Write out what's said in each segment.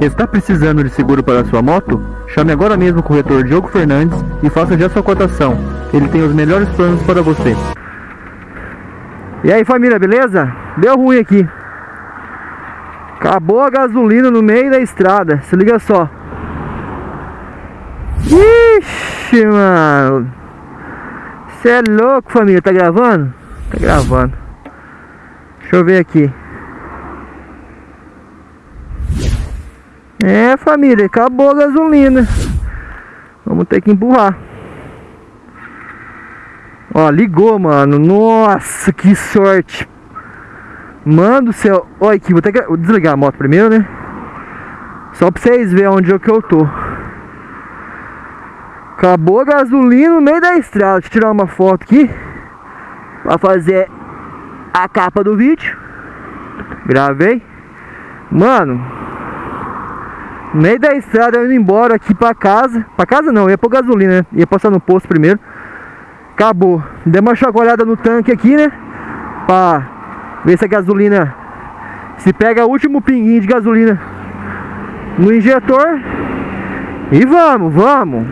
Está precisando de seguro para sua moto? Chame agora mesmo o corretor Diogo Fernandes e faça já sua cotação. Ele tem os melhores planos para você. E aí família, beleza? Deu ruim aqui. Acabou a gasolina no meio da estrada. Se liga só. Ixi, mano. Você é louco, família. Tá gravando? Tá gravando. Deixa eu ver aqui. É, família. Acabou a gasolina. Vamos ter que empurrar. Ó, ligou, mano. Nossa, que sorte. Mano do céu. Olha aqui, vou ter que desligar a moto primeiro, né? Só pra vocês verem onde é que eu tô. Acabou a gasolina no meio da estrada. Deixa eu tirar uma foto aqui. Pra fazer a capa do vídeo. Gravei. Mano. No meio da estrada, eu indo embora aqui pra casa. Pra casa não, ia pôr gasolina, né? Ia passar no posto primeiro. Acabou. Dei uma chacoalhada no tanque aqui, né? Pra ver se a gasolina... Se pega o último pinguinho de gasolina no injetor. E vamos, vamos.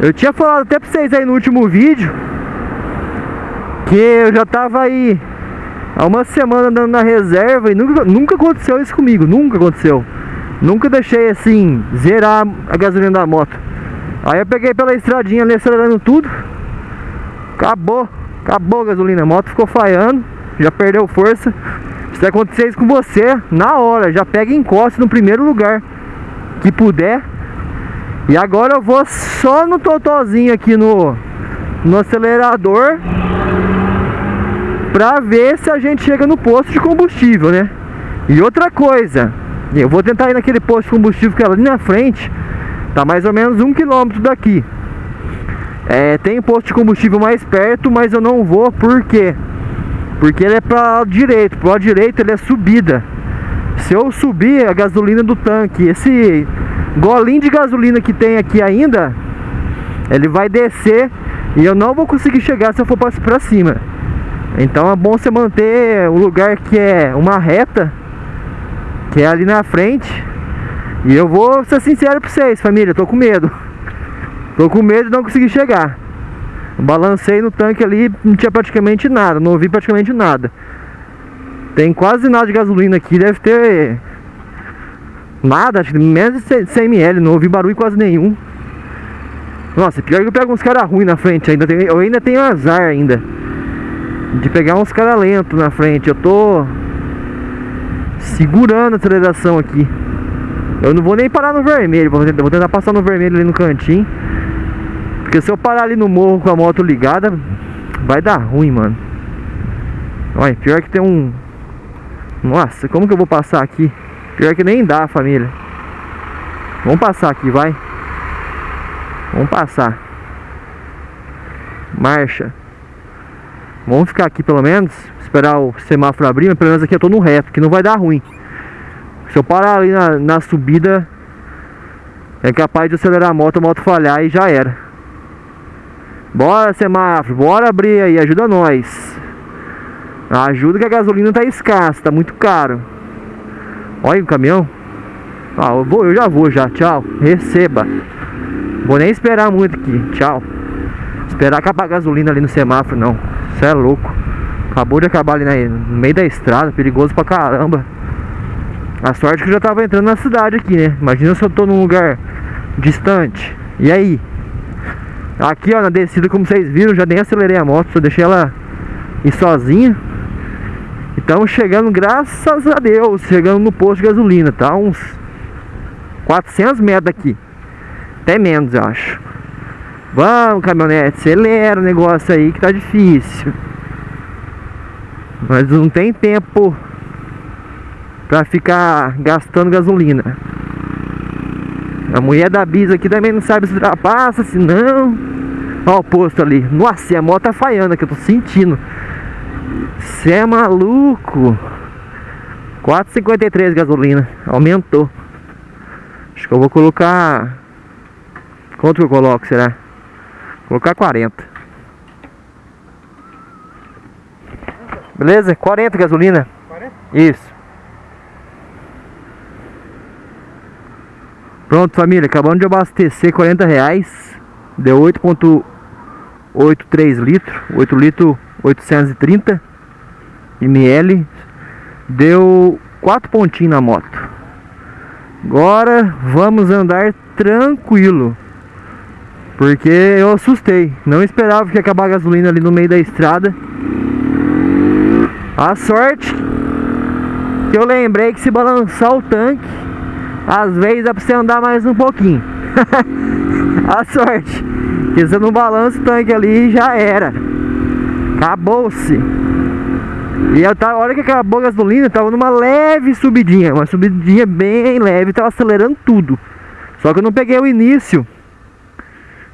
Eu tinha falado até pra vocês aí no último vídeo Que eu já tava aí Há uma semana andando na reserva E nunca, nunca aconteceu isso comigo Nunca aconteceu Nunca deixei assim Zerar a gasolina da moto. Aí eu peguei pela estradinha ali acelerando tudo. Acabou Acabou a gasolina, a moto ficou falhando Já perdeu força. Se acontecer isso com você, na hora. Já pega e encosta no primeiro lugar Que puder. E agora eu vou só no totozinho aqui no, no acelerador Pra ver se a gente chega no posto de combustível, né? E outra coisa Eu vou tentar ir naquele posto de combustível que é ali na frente. Tá mais ou menos um quilômetro daqui. É, Tem posto de combustível mais perto, mas eu não vou, por quê? Porque ele é para lado direito, pro direito ele é subida. Se eu subir a gasolina do tanque, esse golinho de gasolina que tem aqui ainda Ele vai descer E eu não vou conseguir chegar se eu for pra cima. Então é bom você manter o lugar que é uma reta Que é ali na frente E eu vou ser sincero pra vocês, família Tô com medo Tô com medo de não conseguir chegar Balancei no tanque ali Não tinha praticamente nada Não ouvi praticamente nada Tem quase nada de gasolina aqui Deve ter Nada, acho que menos de 100 ml, não ouvi barulho quase nenhum. Nossa, pior que eu pego uns caras ruins na frente ainda. Eu ainda tenho azar ainda. De pegar uns caras lentos na frente. Eu tô segurando a aceleração aqui. Eu não vou nem parar no vermelho. Vou tentar, passar no vermelho ali no cantinho. Porque se eu parar ali no morro com a moto ligada, vai dar ruim, mano. Olha, pior que tem um... Nossa, como que eu vou passar aqui? Pior que nem dá, família. Vamos passar aqui, vai. Vamos passar. Marcha. Vamos ficar aqui pelo menos. Esperar o semáforo abrir. Mas pelo menos aqui eu tô no reto, que não vai dar ruim. Se eu parar ali na, na subida, é capaz de acelerar a moto, a moto falhar e já era. Bora semáforo, bora abrir aí, ajuda nós. Ajuda que a gasolina tá escassa, tá muito caro. Olha o caminhão. Ah, eu, vou, eu já vou já. Tchau. Receba. Vou nem esperar muito aqui. Tchau. Esperar acabar a gasolina ali no semáforo, não. Você é louco. Acabou de acabar ali no meio da estrada. Perigoso pra caramba. A sorte que eu já tava entrando na cidade aqui, né? Imagina se eu tô num lugar distante. E aí? Aqui, ó, na descida, como vocês viram, já nem acelerei a moto. Só deixei ela ir sozinha. Estamos chegando, graças a Deus, chegando no posto de gasolina, tá? Uns 400 metros daqui. Até menos, eu acho. Vamos, caminhonete, acelera o negócio aí que tá difícil. Mas não tem tempo pra ficar gastando gasolina. A mulher da Bisa aqui também não sabe se ultrapassa, se não. Olha o posto ali. Nossa, a moto tá falhando aqui, eu tô sentindo. Você é maluco 4,53 gasolina Aumentou Acho que eu vou colocar Quanto que eu coloco, será? Vou colocar 40 Beleza? 40 gasolina 40? Isso Pronto, família, acabando de abastecer 40 reais. Deu 8.83 litros, 8 litros 830 ml. Deu 4 pontinhos na moto. Agora vamos andar tranquilo. Porque eu assustei. Não esperava que ia acabar a gasolina ali no meio da estrada. A sorte que eu lembrei que se balançar o tanque, às vezes dá pra você andar mais um pouquinho. a sorte que você não balança o tanque ali já era. Acabou-se. E eu tava, a hora que acabou a gasolina, tava numa leve subidinha, uma subidinha bem leve, tava acelerando tudo. Só que eu não peguei o início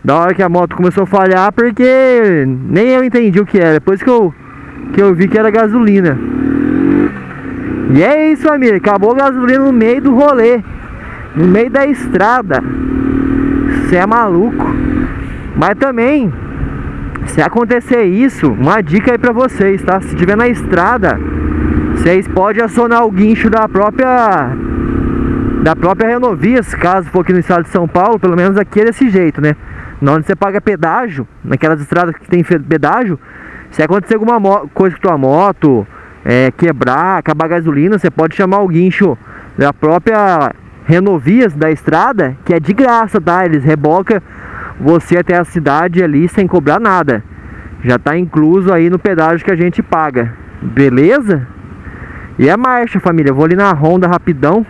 da hora que a moto começou a falhar, porque nem eu entendi o que era. Depois que eu, que eu vi que era gasolina. E é isso, família. Acabou a gasolina no meio do rolê. No meio da estrada. Você é maluco. Mas também, se acontecer isso, uma dica aí pra vocês, tá? Se tiver na estrada, vocês podem acionar o guincho da própria da própria Renovias, caso for aqui no estado de São Paulo, pelo menos aqui é desse jeito, né? Onde você paga pedágio, naquelas estradas que tem pedágio, se acontecer alguma coisa com tua moto, é, quebrar, acabar a gasolina, você pode chamar o guincho da própria Renovias da estrada, que é de graça, tá? Eles rebocam você até a cidade ali sem cobrar nada. Já tá incluso aí no pedágio que a gente paga. Beleza? E é marcha, família. vou ali na Honda rapidão.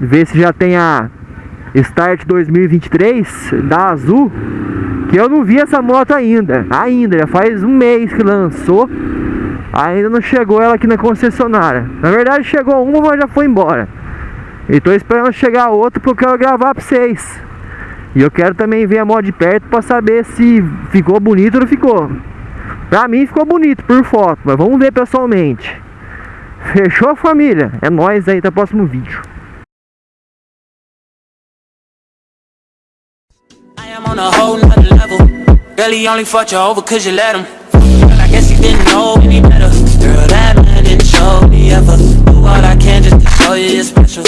Ver se já tem a Start 2023 da Azul. Eu não vi essa moto ainda. Ainda, já faz um mês que lançou. Ainda não chegou ela aqui na concessionária. Na verdade chegou uma, mas já foi embora. E tô esperando chegar outra porque eu quero gravar pra vocês. E eu quero também ver a moto de perto pra saber se ficou bonito ou não ficou. Pra mim ficou bonito por foto, mas vamos ver pessoalmente. Fechou família? É nóis aí, até o próximo vídeo. on a whole Girl, he only fucked you over cause you let him. Girl, I guess he didn't know any better. Girl, that man didn't show me ever. Do all I can just to show you you're special